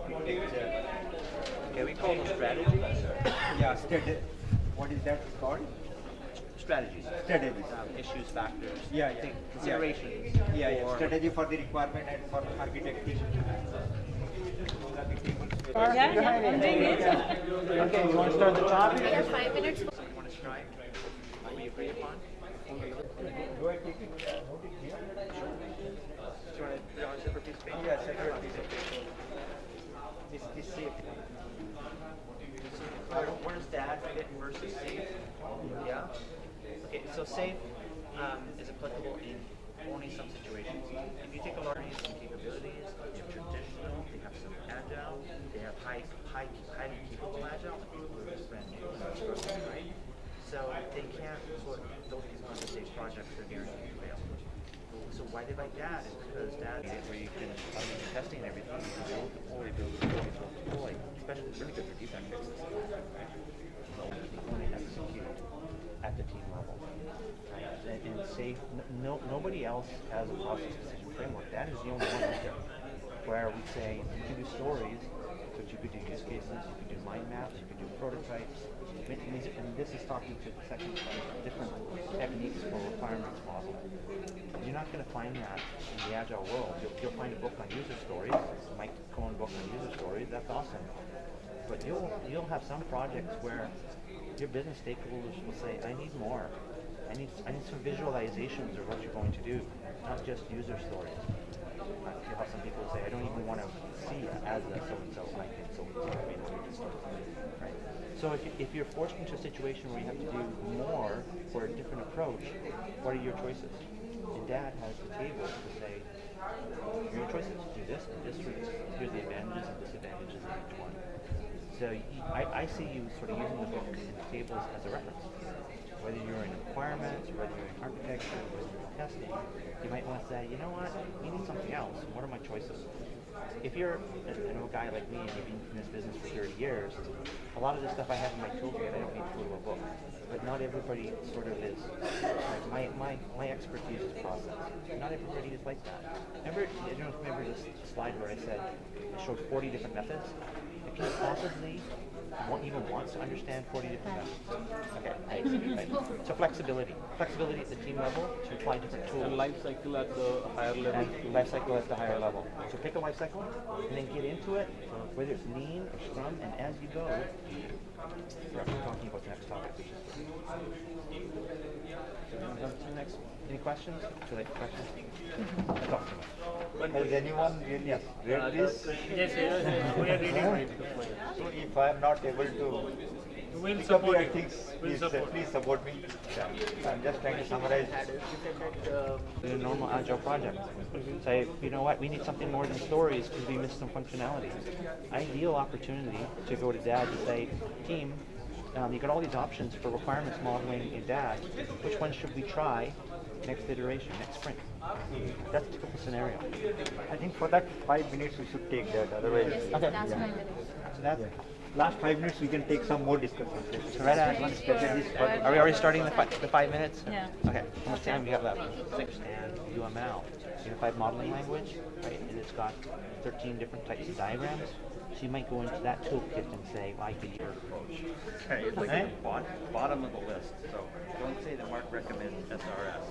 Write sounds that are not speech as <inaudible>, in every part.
architecture. Can we call it strategy? yeah, strategy. What is that called? Strategies. Strategies. Um, issues, factors. Yeah, yeah. Think, considerations. Yeah, yeah. yeah. Strategy for the requirement and for architecting. Yeah, yeah, I'm doing it. Okay, you want to start the topic? We have five minutes. So safe um, is applicable in only some situations. If you take a large some capabilities, they have traditional, they have some agile, they have high, high, highly capable agile, like people who are just brand new and are struggling, right? So they can't sort of, those kinds of safe projects are guaranteed to fail. So why they like dad is because dad is where you can automate your testing and everything, you can build deploy, build deploy, build deploy, especially it's really good for defect fixes. So you can only execute at the team level. Right? And, and safe, n- no, else has a process decision framework. That is the only one out there. Where we say you can do stories, but you could do use cases, you could do mind maps, you could do prototypes. And this is talking to the second different techniques for requirements model. You're not going to find that in the agile world. You'll, you'll find a book on user stories, Mike Cohn book on user stories. That's awesome. But you'll you'll have some projects where your business stakeholders will say, "I need more. I need I need some visualizations of what you're going to do, not just user stories." You'll have some people say, "I don't even want to see as a so and so. I can so and so. I mean, user stories." Right. So if, you, if you're forced into a situation where you have to do more for a different approach, what are your choices? And dad has the table to say, your choices. Do this and this route. Here's the advantages and disadvantages of each one. So I, I see you sort of using the book and the tables as a reference. Whether you're in requirements, whether you're in architecture, whether you're in testing, you might want to say, you know what, we need something else. What are my choices? If you're a, you know, a guy like me and you've been in this business for 30 years, a lot of the stuff I have in my toolkit, I don't need to go a book. But not everybody sort of is. Like my, my, my expertise is process. Not everybody is like that. Remember, I don't you remember this slide where I said I showed 40 different methods. If you possibly want, even wants to understand 40 different methods. Okay, right, right. So flexibility. Flexibility at the team level to apply different tools. And life cycle at the higher level. And life cycle at the higher level. So pick a life cycle and then get into it, whether it's lean or scrum, and as you go, we're talking about the next topic, which is so we move on to the next. Any questions? Would you like questions? <laughs> I talked too much. Has anyone really read this? Yes, yes, we are reading. So if I am not able to We'll pick up support your things, We'll please, uh, support. please support me. I'm just trying to summarize. in a normal agile project. Say, you know what, we need something more than stories because we missed some functionality. Ideal opportunity to go to DAD and say, team, um, you got all these options for requirements modeling in DAD. Which one should we try next iteration, next sprint? That's a typical scenario. I think for that five minutes we should take that, otherwise. Okay. That's my minute. So that's, Last five minutes we can take some more discussion. so right at, get are we already starting the, fi- the five minutes? Yeah. Okay, how much time do you have left? Six. And UML, Unified Modeling Language, right, and it's got 13 different types of diagrams. So you might go into that toolkit and say, well, I could use Okay, it's like Eh? the bot- bottom of the list, so don't say that Mark recommends SRS.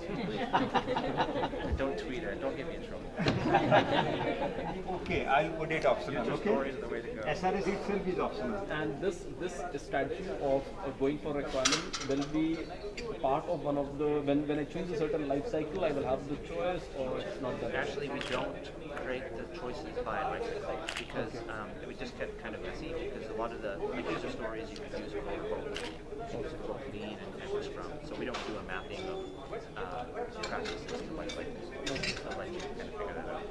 <laughs> don't tweet it, don't get me in trouble. <laughs> Okay, I'll put it optional, User okay? stories are the way to go. SRS itself is optional. And this this strategy of uh, going for requirement will be part of one of the when when I choose a certain life cycle, I will have the choice, or it's not that. Actually, we don't create the choices by life cycle because um, would just get kind of messy because a lot of the like user stories you can use for both, both lean and, and scrum. So we don't do a mapping of uh, practices to life cycles. I'll let you kind of figure that out.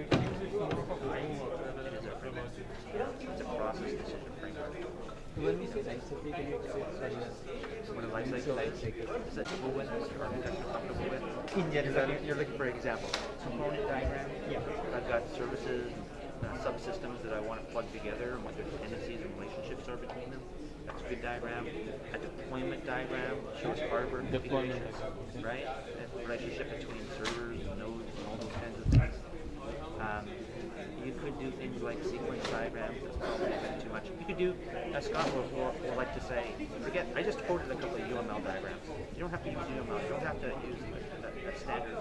It is a framework. It's a process decision framework. When we say life cycle, can you explain? What a life cycle is, is that or architecture comfortable with? In general, you're looking for examples. Component diagram? Yeah. I've got services, subsystems that I want to plug together and what their dependencies and relationships are between them. That's a good diagram. A deployment diagram shows hardware Deployment. configurations, right? The relationship between servers and nodes and all those kinds of things. Um, you could do things like sequence diagrams. That's probably a bit too much. You could do, as Scott will like to say, forget. I just quoted a couple of UML diagrams. You don't have to use UML. You don't have to use a, standard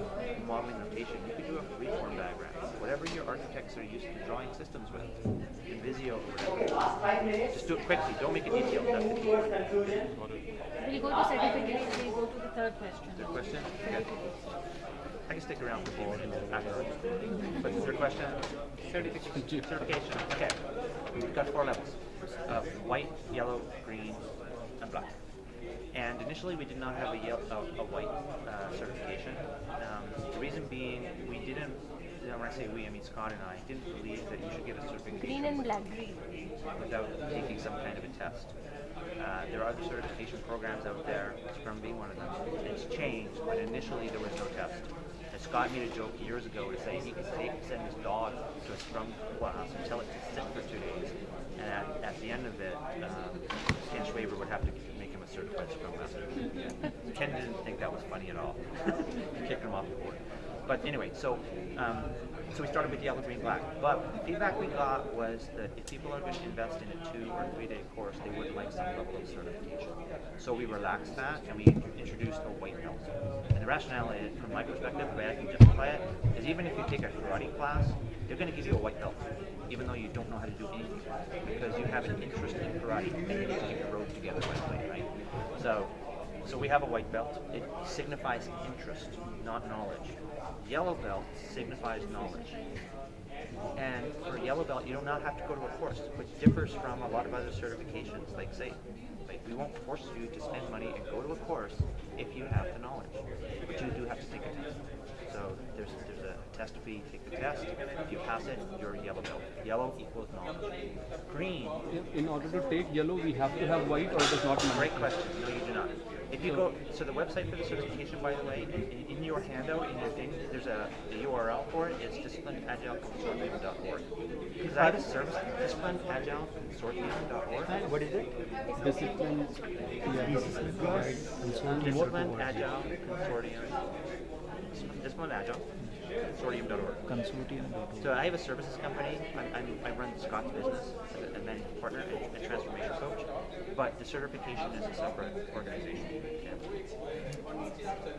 modeling notation. You could do a freeform diagram. Whatever your architects are used to drawing systems with, in Visio or whatever. Just do it quickly. Don't make it detailed. We'll go to certificates, we'll go to the third question. Third question? Okay. I can stick around for afterwards. But the third question? Certification. Certification. Okay. We've got four levels of white, yellow, green, and black. And initially we did not have a, a, a white uh, certification. Um, the reason being we didn't, when I say we, I mean Scott and I, didn't believe that you should get a certification Green and black. without taking some kind of a test. Uh, there are other certification programs out there, Scrum being one of them. It's changed, but initially there was no test. And Scott made a joke years ago to say he could take, send his dog to a Scrum class and tell it to sit for two days. And at, at the end of it, um, Ken Schwaber would have to Scrum Master. Ken didn't think that was funny at all. <laughs> kicked him off the board. But anyway, so um, so we started with yellow, green, black. But the feedback we got was that if people are going to invest in a two or three day course, they would like some level of certification. So we relaxed that and we introduced a white belt. And the rationale is, from my perspective, the way I can justify it, is even if you take a karate class, they're going to give you a white belt, even though you don't know how to do anything, because you have an interest in karate and you need to keep your road together, right? So, so we have a white belt. It signifies interest, not knowledge. Yellow belt signifies knowledge. And for a yellow belt, you do not have to go to a course, which differs from a lot of other certifications. Like say, like we won't force you to spend money and go to a course if you have the knowledge, but you do have to take a test. So there's there's a test fee. Take the test. If you pass it, you're yellow belt. Yellow equals knowledge. Green In, in order to take yellow, we have to have white, or it is not Great question. No, you do not. If you go, so the website for the certification, by the way, in, in your handout, in your thing, there's a, a URL for it. It's disciplineagileconsortium.org. Because I have a service, disciplineagileconsortium.org. What is it? Discipline. Yeah. Discipline Agile Consortium. Discipline Agile Consortium.org. So I have a services company. I'm, I'm, I run Scott's business as a, a managing partner and a transformation coach. But the certification is a separate organization.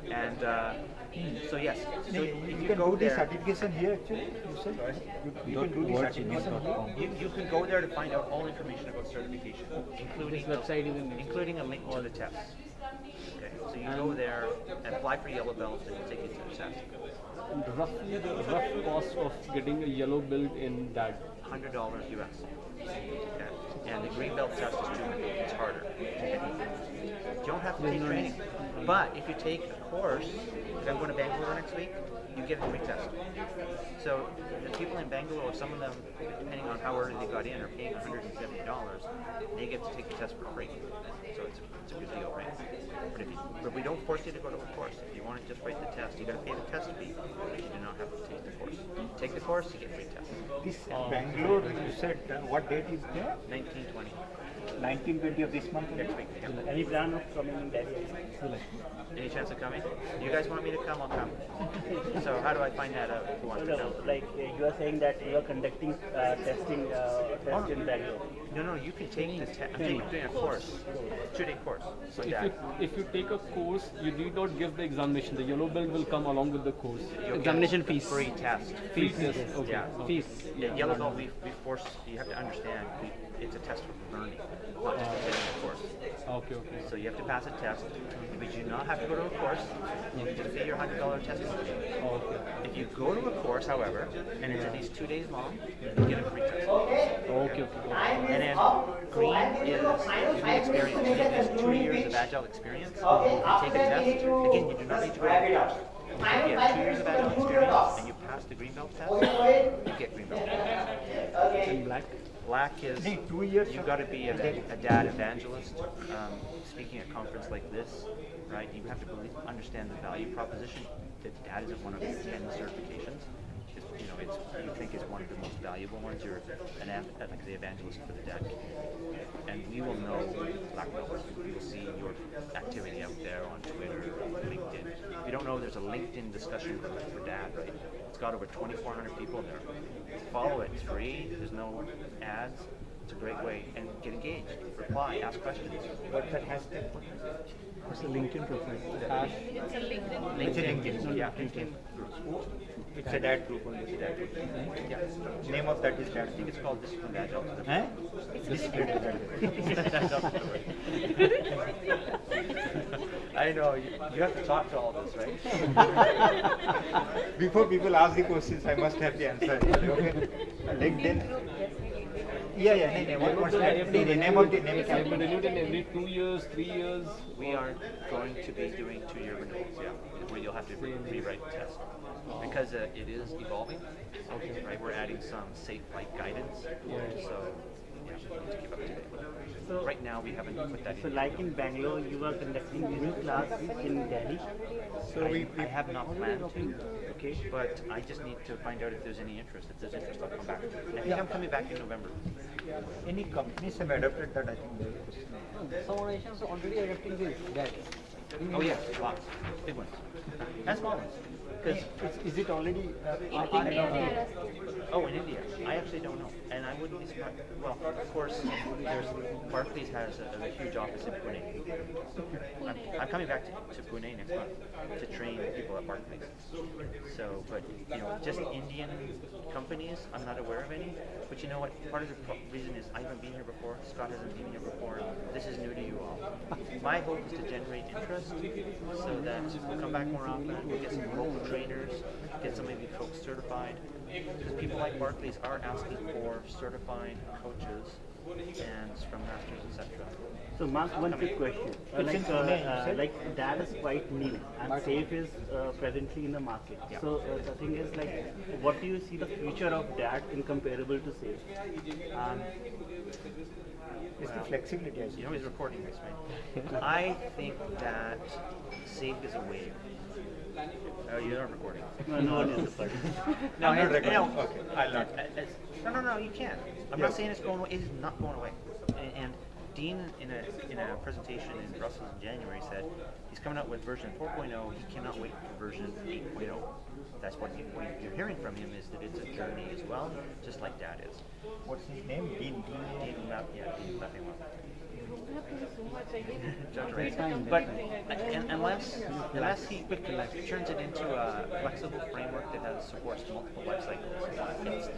Yeah. And uh, so yes, so if You you can go do the there, certification here actually, you said? You, you can do the certification you, you can go there to find out all information about certification, including This website even including a link to the test. Okay, so you go there and apply for yellow belt, and it'll take you to the test. Roughly the rough cost of getting a yellow belt in that. Hundred dollars US. Okay. And the green belt test is two. It's harder. You don't have to take training, but if you take a course, like I'm going to Bangalore next week, you get a free test. So the people in Bangalore, some of them, depending on how early they got in, are paying $170. They get to take the test for free. So it's a, it's a good deal, right? But, if you, but we don't force you to go to a course. If you want to just write the test, you got to pay the test fee, but you do not have to take the course. Take the course, you get free test. This Bangalore, you said, uh, what date is there? 1920 19, 20 of this month? next week. Yeah. Any plan of coming in Delhi? Any chance of coming? You guys want me to come? I'll come. <laughs> so how do I find that out? Who wants No, to no, come? like uh, you are saying that you are conducting uh, testing uh, test in Bangalore. No, no, you can take the test. I'm taking, doing a course, two-day course. So If you, if you take a course, you need not give the examination. The yellow belt will come along with the course. you'll Examination the fees. free test. Free test. Okay. Yeah. Fees. Yeah, yellow belt. We, we force. You have to understand. We, it's a test for learning, not just a course. Okay, okay. So you have to pass a test, but you do not have to go to a course. You can just pay your hundred dollar test fee. Okay. If you go to a course, however, and it's at least two days long, you get a free test. Okay, okay. And then green is need experience. Need two years of agile experience. You take a test. Again, you do not need to go to a course. If you have two years of agile experience and you pass the green belt test, you get green belt. And black? Black is you've got to be a, a dad evangelist. Um, speaking at a conference like this, right? You have to believe, understand the value proposition that dad isn't one of the ten certifications. It's, you know, it's you think is one of the most valuable ones. You're an like the evangelist for the dad community, and we will know black belts. We will see your activity out there on Twitter, LinkedIn. If you don't know, there's a LinkedIn discussion group for dad, right? It's It's got over 2,400 people there. Follow it. It's free. There's no ads. It's a great way. And get engaged. Reply. Ask questions. What's that hashtag? What's the LinkedIn profile? It's a LinkedIn. LinkedIn. LinkedIn. Yeah. LinkedIn. It's a dad group only. Yeah. Yeah. Name of that is dad. I think it's called Disciplined Agile. Huh? <laughs> I know. You, you have to talk to all this, right? <laughs> Before people ask the questions, I must have the answer. Okay. <laughs> LinkedIn. Yeah, yeah. Name, name. What, what's I The name of the name. it- I have to renew in every two years, three years. We are going to be doing two-year renewals, yeah, where you'll have to re- rewrite the test. Because uh, it is evolving, Okay. right, we're adding some safe-like guidance, so, yeah, we need to keep up to date. So- Right now, we haven't put that So in. like in Bangalore, you are conducting new classes in Delhi. So I, we, I have not planned to, Okay. but I just need to find out if there's any interest. If there's interest, I'll come back. I think I'm coming back in November. any companies have adopted that. I think. they- Some organizations are already adopting this. That. Oh yes, lots, big ones, and small ones. Because Is, is it already? Uh, In India, adopting they it? are asking. Oh, in India, I actually don't know, and I wouldn't be surprised. Well, of course, there's Barclays has a, a huge office in Pune. I'm, I'm coming back to, to Pune next month to train people at Barclays. So, but you know, just Indian companies, I'm not aware of any. But you know what? Part of the reason is I haven't been here before. Scott hasn't been here before. This is new to you all. My hope is to generate interest so that we'll come back more often. We'll get some local trainers, get some of you folks certified. Because people like Barclays are asking for certified coaches and Scrum Masters, etc. So Mark, one quick question. Uh, like, uh, uh, said? like that is quite new and Safe is uh, presently in the market. Yeah. So uh, the thing is like, what do you see the future of DAD in comparable to Safe? Um, It's the flexibility. I you know he's recording this, right? I think that SAFe is a wave. Oh, you're not recording. No, no one is the. No, I'm not recording. no, Okay, I'll not. uh, it's- No, no, no, you can. I'm Yeah. not saying it's going away. It is not going away. And, and Dean, in a in a presentation in Brussels in January, said he's coming out with version 4.0. He cannot wait for version 8.0. That's what, you, what you're hearing from him is that it's a journey as well, just like Dad is. What's his name? Dean. Dean. Dean, Ra- yeah, Dean Leffingwell. so much again. Judge Ray. fine, But un- unless, unless he turns it into a flexible framework that has supports multiple life cycles,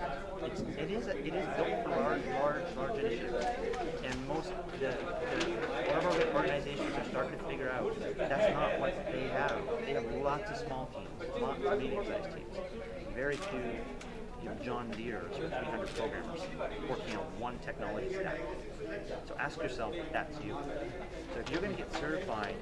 it's, it's, it is, a- it is built for large, large, large initiatives. And most, the, the, organizations are starting to figure out that's not what they have. They have lots of small teams, lots of medium-sized teams. Very few, you know, John Deere or 300 programmers working on one technology stack. So ask yourself if that's you. So if you're going to get certified,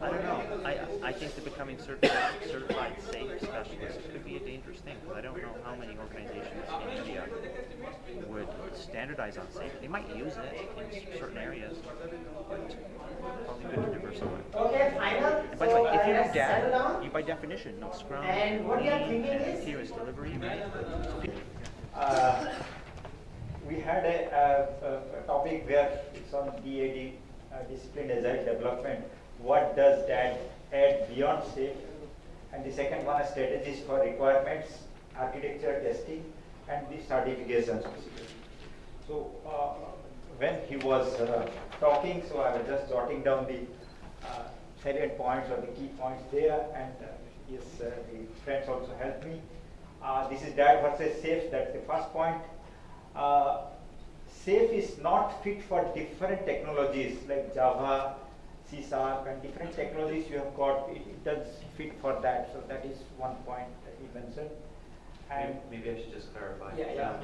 I don't know. I, I think that becoming certified, certified safe specialist could be a dangerous thing because I don't know how many organizations in India would standardize on safe. They might use it in certain areas, but probably good to diversify. Okay, final. And by the So, way, if you uh, know let's settle DAD, down. you by definition of Scrum, And what we are thinking is- continuous delivery, right? Uh, we had a, a, a topic where it's on DAD, uh, discipline agile development. What does that add beyond safe? And the second one is strategies for requirements, architecture testing, and the certifications. So uh, when he was uh, talking, so I was just jotting down the uh, salient points or the key points there, and uh, yes, uh, the friends also helped me. Uh, this is DAD versus safe. That's the first point. Uh, safe is not fit for different technologies like Java, C Sharp, and different technologies you have got. It, it does fit for that. So that is one point that he mentioned. And Maybe I should just clarify. Yeah, yeah. Um,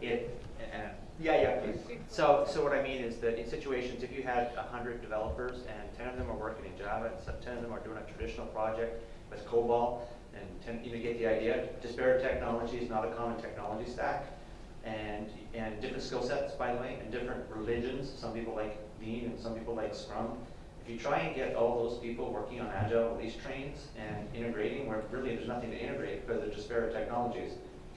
It, and, yeah, yeah, please. so, so what I mean is that in situations, if you had a hundred developers and ten of them are working in Java, and ten of them are doing a traditional project with COBOL, and ten, you get the idea, disparate technology is not a common technology stack, and, and different skill sets, by the way, and different religions, some people like Lean and some people like Scrum. If you try and get all those people working on agile release trains and integrating, where really there's nothing to integrate because they're disparate technologies,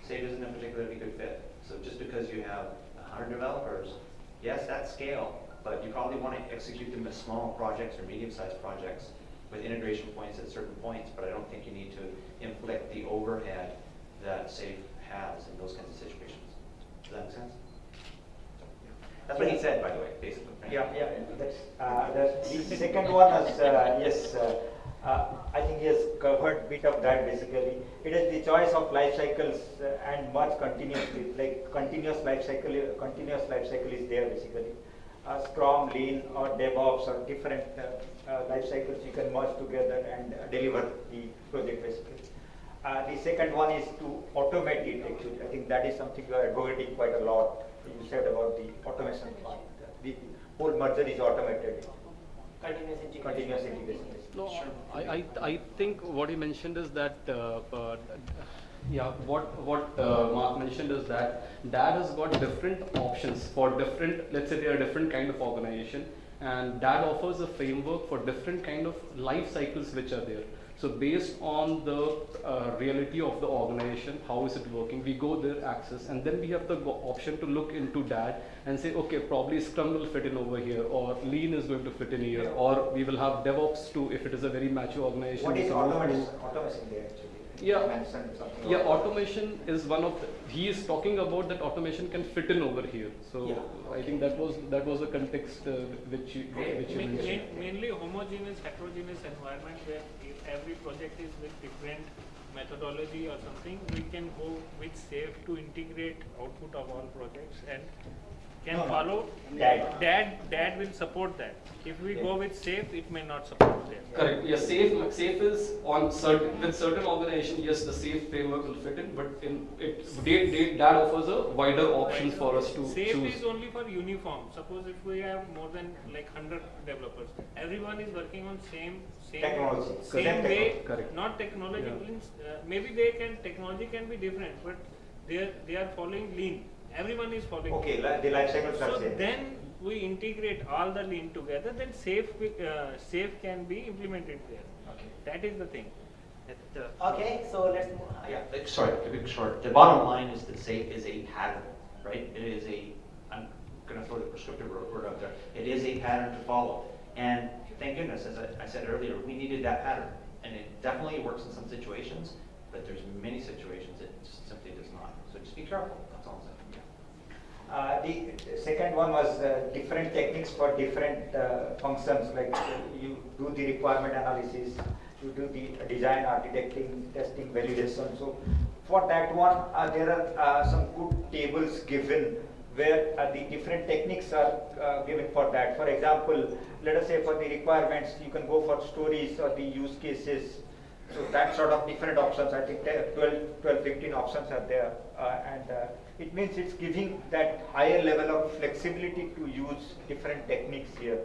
SAFe isn't a particularly good fit. So just because you have hundred developers, yes, that's scale, but you probably want to execute them as small projects or medium-sized projects with integration points at certain points, but I don't think you need to inflict the overhead that SAFE has in those kinds of situations. Does that make sense? That's what he said, by the way, basically. right? Yeah, yeah, that's, uh, that's, the <laughs> second one is, uh, yes, uh, uh, I think he has covered bit of that basically. It is the choice of life cycles uh, and merge continuously, like continuous life cycle, continuous life cycle is there basically. Uh, Scrum, Lean or DevOps or different uh, uh, life cycles you can merge together and uh, deliver the project basically. The second one is to automate it actually. I think that is something we are advocating quite a lot. You said about the automation part. The whole merger is automated. Continuous integration. Continuous integration. No, I, I, I think what he mentioned is that, uh, uh, yeah, what, what uh, Mark mentioned is that DAD has got different options for different, let's say they are different kind of organization, and DAD offers a framework for different kind of life cycles which are there. So based on the uh, reality of the organization, how is it working, we go there, access, and then we have the go- option to look into that and say, okay, probably Scrum will fit in over here, or Lean is going to fit in here, or we will have DevOps too if it is a very mature organization. What is can move to- automation, automation there actually? Yeah. You Yeah, automation is one of the, he is talking about that automation can fit in over here. So Yeah. I think that was that was a context uh, which you which you Main- mentioned. main- Mainly homogeneous, heterogeneous environment where if every project is with different methodology or something, we can go with SAFE to integrate output of all projects and can No, no. follow. DAD. DAD, DAD will support that. If we go with SAFE, it may not support that. Correct. Yeah, safe safe is on certain with certain organization. Yes, the safe framework will fit in, but in it they, they, that offers a wider options for us to SAFE choose. is only for uniform. Suppose if we have more than like hundred developers, everyone is working on same, same. Technology. Same Same way. Correct. not technology Yeah. means, uh, maybe they can, technology can be different, but they are, they are following lean. Everyone is following. Okay, li- the life cycles are So same. then we integrate all the lean together, then safe, uh, safe can be implemented there. Okay. That is the thing. It, uh, Okay, so let's move. Yeah, uh, sorry, to be short, the bottom line is that SAFE is a pattern, right? It is a, I'm gonna throw the prescriptive word word out there, it is a pattern to follow. And thank goodness, as I, I said earlier, we needed that pattern. And it definitely works in some situations, but there's many situations it just simply does not. So just be careful, that's all I'm saying. Uh, the second one was uh, different techniques for different uh, functions, like uh, you do the requirement analysis, you do the design architecting, testing, validation. So for that one, uh, there are some good tables given where the different techniques are given for that. For example, let us say for the requirements, you can go for stories or the use cases. So that sort of different options, I think 12, 12, 15 options are there. Uh, and uh, it means it's giving that higher level of flexibility to use different techniques here.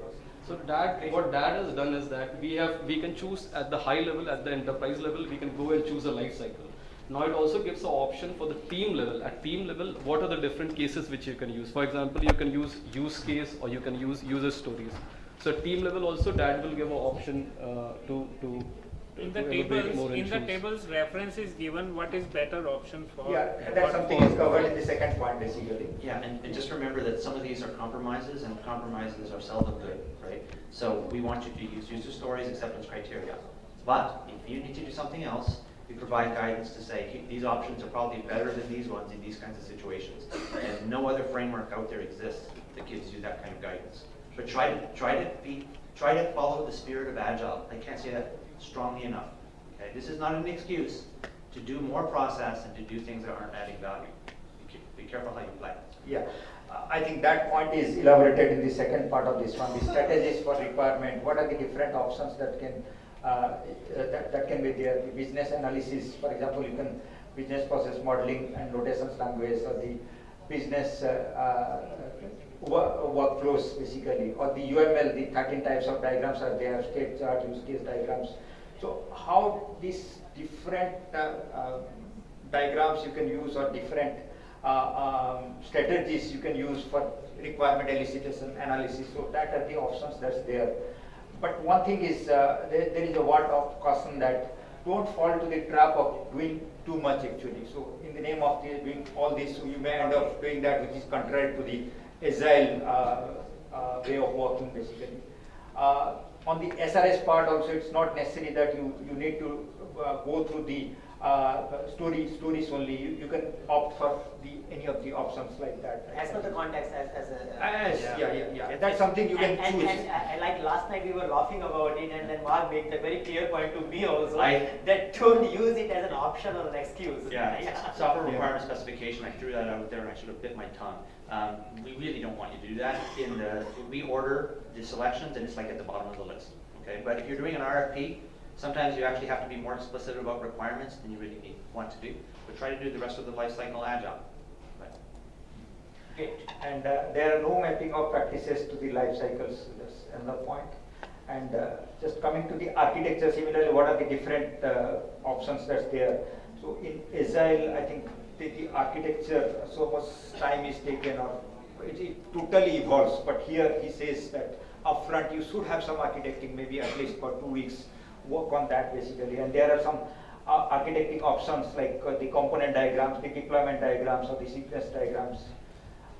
So what DAD has done is that we have we can choose at the high level, at the enterprise level, we can go and choose a life cycle. Now it also gives an option for the team level. At team level, what are the different cases which you can use? For example, you can use use case or you can use user stories. So team level also DAD will give an option uh, to to In the tables, in the tables, reference is given what is better option for. Yeah, what that's something is covered in the second point basically. Yeah, and, and just remember that some of these are compromises, and compromises are seldom good, right? So we want you to use user stories, acceptance criteria. But if you need to do something else, we provide guidance to say, these options are probably better than these ones in these kinds of situations. And no other framework out there exists that gives you that kind of guidance. But try to, try to be, try to follow the spirit of Agile. I can't say that strongly enough. Okay, this is not an excuse to do more process and to do things that aren't adding value. Be careful how you play. Yeah, Uh, I think that point is elaborated in the second part of this one, the strategies for requirement, what are the different options that can, uh, uh, that, that can be there, the business analysis, for example, you can business process modeling and notations language or the business uh, uh, workflows basically, or the UML, the 13 types of diagrams are there, state chart, use case diagrams. So how these different uh, uh, diagrams you can use or different uh, um, strategies you can use for requirement elicitation analysis. So that are the options that's there. But one thing is, uh, there, there is a word of caution that don't fall to the trap of doing too much actually. So in the name of the, doing all this, you may end up doing that which is contrary to the agile uh, uh, way of working basically. Uh, on the SRS part also, it's not necessary that you, you need to go through the story, stories only. You, you can opt for the, any of the options like that. As per the context, as, as a. Yes, Yeah. yeah, yeah, yeah. That's something you can and, and, choose. and, uh, like last night we were laughing about it and then Mark made the very clear point to me also I- that don't use it as an option or an excuse. <laughs> Yeah, software requirement specification, I threw that out there and I should have bit my tongue. Um, we really don't want you to do that. In the, we order the selections and it's like at the bottom of the list, okay? But if you're doing an RFP, sometimes you actually have to be more explicit about requirements than you really need, want to do. But try to do the rest of the life cycle agile. And uh, there are no mapping of practices to the life cycles, that's another point. And uh, just coming to the architecture, similarly, what are the different uh, options that's there? So in Agile, I think the, the architecture, so much time is taken or it, it totally evolves. But here he says that upfront you should have some architecting, maybe at least for two weeks, work on that basically. And there are some uh, architecting options like uh, the component diagrams, the deployment diagrams, or the sequence diagrams.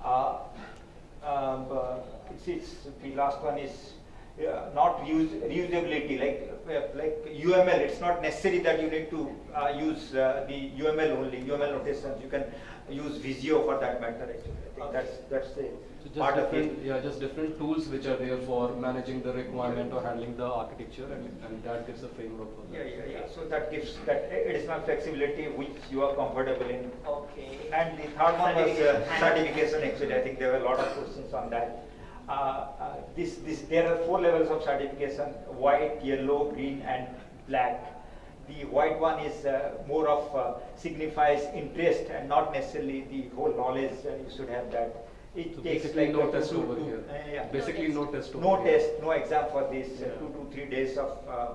Um, uh, it's, it's, the last one is uh, not reusability, like, uh, like UML, it's not necessary that you need to uh, use uh, the UML only, UML notations, you can use Visio for that matter actually. I think that's, that's the So just part of it. yeah, just different tools which are there for managing the requirement or handling the architecture, and, and that gives a framework for Yeah, that. yeah, yeah, so that gives that additional flexibility which you are comfortable in. Okay. And the third one was uh, Certification. certification, actually, I think there were a lot of questions on that. Uh, uh, this, this, there are four levels of certification, white, yellow, green and black. The white one is uh, more of uh, signifies interest and not necessarily the whole knowledge, uh, you should have that. It So takes basically like no test two- over two- here. uh, yeah. Basically no test over No here. test, no exam for this, uh, Yeah. two to three days of uh,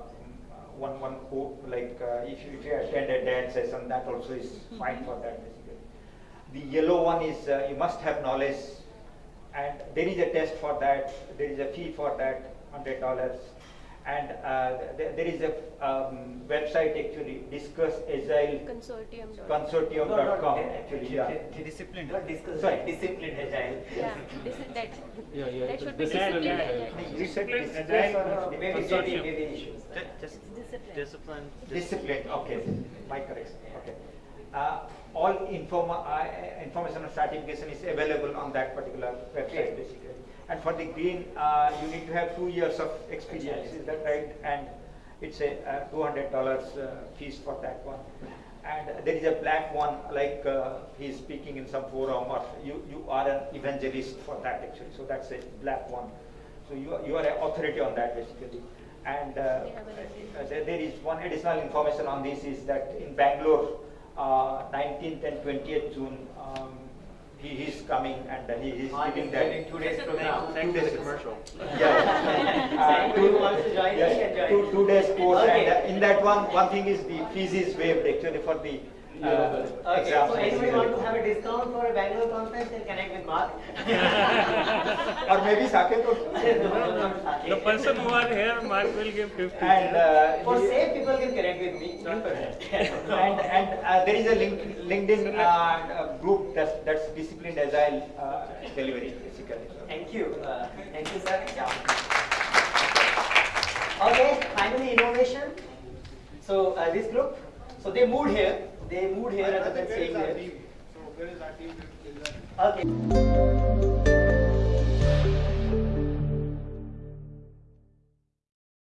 one, one code, like uh, if you, if you attend a dance session, that also is fine for that basically. The yellow one is uh, you must have knowledge and there is a test for that, there is a fee for that, hundred dollars. And uh, th- there is a um, website actually, discuss agile Consortium. dot- consortium.com No, no, actually, yeah. Discipline. Not discuss, Sorry. like disciplined agile. Yeah, this is that. Yeah, yeah, That should be discipline disciplined. agile. agile. You said Discipline, discuss agile, or- Uh, Maybe, maybe, maybe issues. Just Discipline. discipline. Discipline, okay, my correction, okay. Uh, all informa- uh, information on certification is available on that particular website basically. And for the green, uh, you need to have two years of experience, is that right? And it's a uh, two hundred dollars uh, fees for that one. And there is a black one, like uh, he's speaking in some forum, or you, you are an evangelist for that actually, so that's a black one. So you, are- you are an authority on that basically. And uh, uh, there, there is one additional information on this is that in Bangalore, uh, 19th and 20th June, um, he is coming and uh, he is giving that. two days for the days. commercial. Yeah. <laughs> Anybody who wants to join, he yeah, can join. Two, two days course Okay. and uh, in that one, one thing is the fees is waived actually for the uh, Okay, exams. so anybody want to have a discount for a Bangalore conference, then connect with Mark. <laughs> Or maybe Saket also. <laughs> The person who are here, Mark will give 50. And uh, For the- safe, people can connect with me. in <laughs> person. and and uh, there is a link, LinkedIn uh, uh, group that's, that's disciplined agile uh, delivery basically. Thank you. Uh, thank you, sir. Yeah. Okay, finally innovation. So uh, this group, so they moved here. They moved here rather than staying there. Okay.